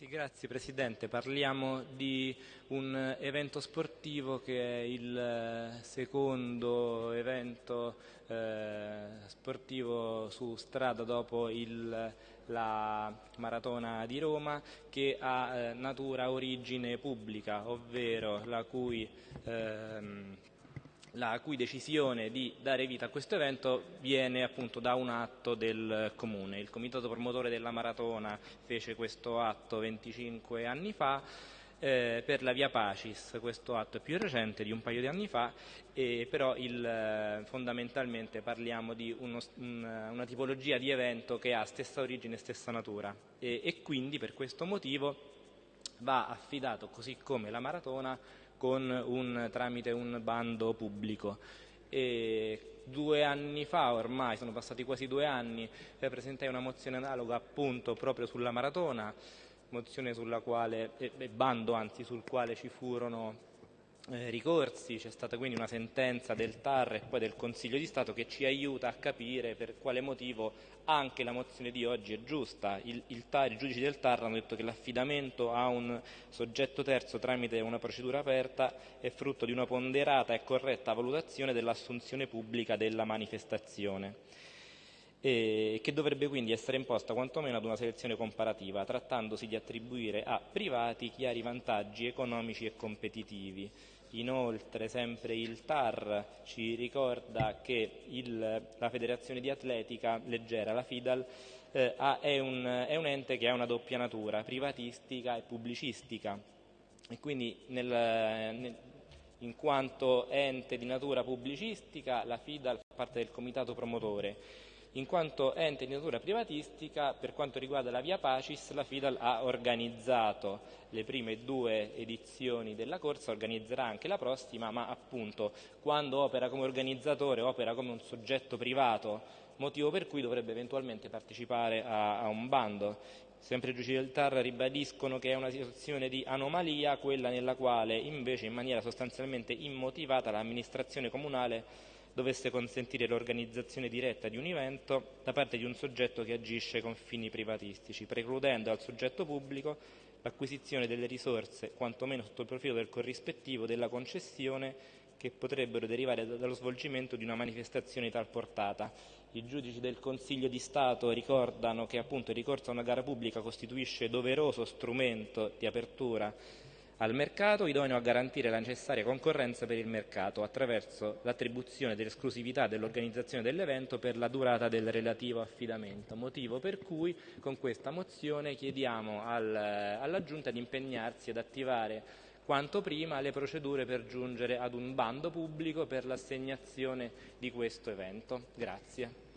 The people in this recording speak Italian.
Sì, grazie Presidente. Parliamo di un evento sportivo che è il eh, secondo evento eh, sportivo su strada dopo il, la Maratona di Roma che ha eh, natura origine pubblica, ovvero la cui ehm, la cui decisione di dare vita a questo evento viene appunto da un atto del comune. Il comitato promotore della maratona fece questo atto 25 anni fa eh, per la Via Pacis, questo atto è più recente di un paio di anni fa, eh, però il, eh, fondamentalmente parliamo di uno, un, una tipologia di evento che ha stessa origine e stessa natura e, e quindi per questo motivo va affidato così come la maratona un, tramite un bando pubblico. E due anni fa ormai, sono passati quasi due anni, presentai una mozione analoga appunto proprio sulla maratona, mozione sulla quale, eh, bando anzi sul quale ci furono eh, ricorsi, c'è stata quindi una sentenza del TAR e poi del Consiglio di Stato che ci aiuta a capire per quale motivo anche la mozione di oggi è giusta. Il, il TAR, I giudici del TAR hanno detto che l'affidamento a un soggetto terzo tramite una procedura aperta è frutto di una ponderata e corretta valutazione dell'assunzione pubblica della manifestazione e che dovrebbe quindi essere imposta quantomeno ad una selezione comparativa, trattandosi di attribuire a privati chiari vantaggi economici e competitivi. Inoltre, sempre il TAR ci ricorda che il, la Federazione di Atletica Leggera, la FIDAL, eh, è, un, è, un, ente che ha una doppia natura, privatistica e pubblicistica. E quindi nel, nel, in quanto ente di natura pubblicistica, la FIDAL fa parte del comitato promotore in quanto ente di natura privatistica, per quanto riguarda la Via Pacis, la FIDAL ha organizzato le prime due edizioni della corsa, organizzerà anche la prossima, ma appunto quando opera come organizzatore, opera come un soggetto privato, motivo per cui dovrebbe eventualmente partecipare a, a un bando. Sempre i giudici del TAR ribadiscono che è una situazione di anomalia quella nella quale invece in maniera sostanzialmente immotivata l'amministrazione comunale dovesse consentire l'organizzazione diretta di un evento da parte di un soggetto che agisce con fini privatistici, precludendo al soggetto pubblico l'acquisizione delle risorse, quantomeno sotto il profilo del corrispettivo della concessione, che potrebbero derivare dallo svolgimento di una manifestazione di tal portata. I giudici del Consiglio di Stato ricordano che appunto il ricorso a una gara pubblica costituisce doveroso strumento di apertura al mercato idoneo a garantire la necessaria concorrenza per il mercato attraverso l'attribuzione dell'esclusività dell'organizzazione dell'evento per la durata del relativo affidamento, motivo per cui con questa mozione chiediamo al, alla Giunta di impegnarsi ad attivare quanto prima le procedure per giungere ad un bando pubblico per l'assegnazione di questo evento. Grazie.